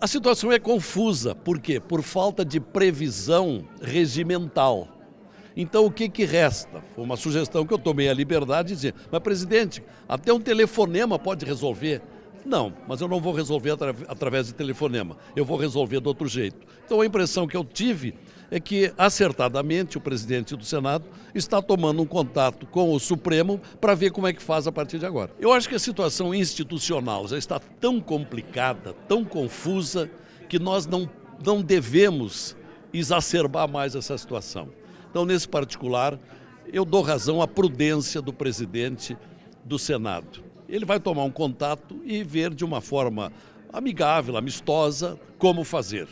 A situação é confusa, por quê? Por falta de previsão regimental. Então o que, que resta? Foi uma sugestão que eu tomei a liberdade de dizer, mas presidente, até um telefonema pode resolver. Não, mas eu não vou resolver atra através de telefonema, eu vou resolver de outro jeito. Então a impressão que eu tive é que, acertadamente, o presidente do Senado está tomando um contato com o Supremo para ver como é que faz a partir de agora. Eu acho que a situação institucional já está tão complicada, tão confusa, que nós não, não devemos exacerbar mais essa situação. Então, nesse particular, eu dou razão à prudência do presidente do Senado. Ele vai tomar um contato e ver de uma forma amigável, amistosa, como fazer.